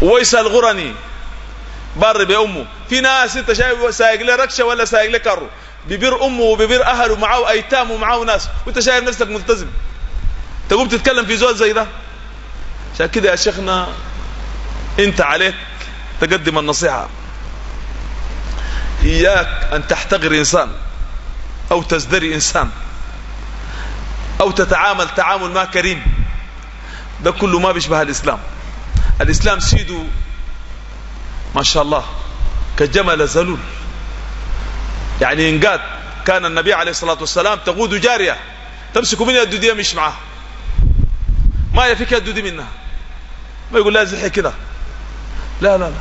ويس الغرني. بر بأمه في ناس انت شايف سايق له ركشة ولا سايق له كارو. ببر أمه وببر أهله ومعاه أيتام ومعاه ناس. وانت شايف نفسك ملتزم. تقوم تتكلم في زول زي ده؟ عشان كده يا شيخنا انت عليك تقدم النصيحة. إياك أن تحتقر إنسان أو تزدري إنسان أو تتعامل تعامل ما كريم. ده كله ما بيشبه الإسلام. alislaam siduu maasha allah ka jamala zaluul yani ingaad kana nabiy alayh الsalaatu wasalaam taquudu jaariya tamsiku minha dudiya mish macaha maya fikaa dudi minaha ma igu laazixi kida la la la